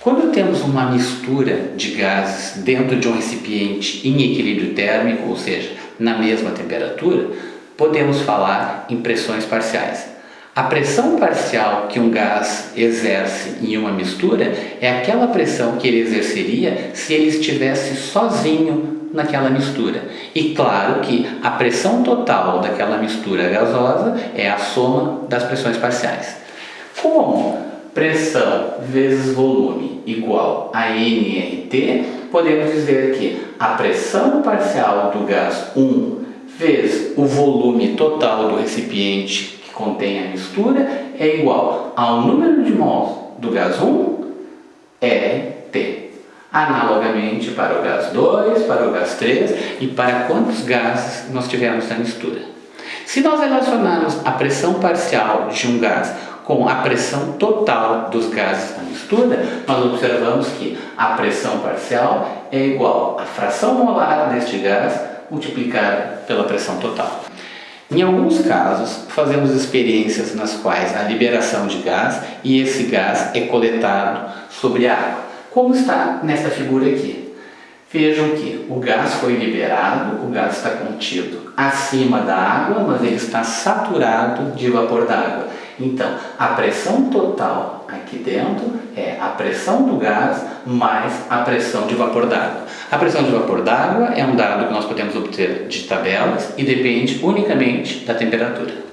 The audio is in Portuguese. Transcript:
Quando temos uma mistura de gases dentro de um recipiente em equilíbrio térmico, ou seja, na mesma temperatura, podemos falar em pressões parciais. A pressão parcial que um gás exerce em uma mistura é aquela pressão que ele exerceria se ele estivesse sozinho naquela mistura. E claro que a pressão total daquela mistura gasosa é a soma das pressões parciais. Como pressão vezes volume igual a nRT, podemos dizer que a pressão parcial do gás 1 vezes o volume total do recipiente contém a mistura é igual ao número de mols do gás 1, RT. Analogamente para o gás 2, para o gás 3 e para quantos gases nós tivermos na mistura. Se nós relacionarmos a pressão parcial de um gás com a pressão total dos gases na mistura, nós observamos que a pressão parcial é igual à fração molar deste gás multiplicada pela pressão total. Em alguns casos, fazemos experiências nas quais a liberação de gás e esse gás é coletado sobre a água, como está nesta figura aqui. Vejam que o gás foi liberado, o gás está contido acima da água, mas ele está saturado de vapor d'água. Então, a pressão total aqui dentro é a pressão do gás mais a pressão de vapor d'água. A pressão de vapor d'água é um dado que nós podemos obter de tabelas e depende unicamente da temperatura.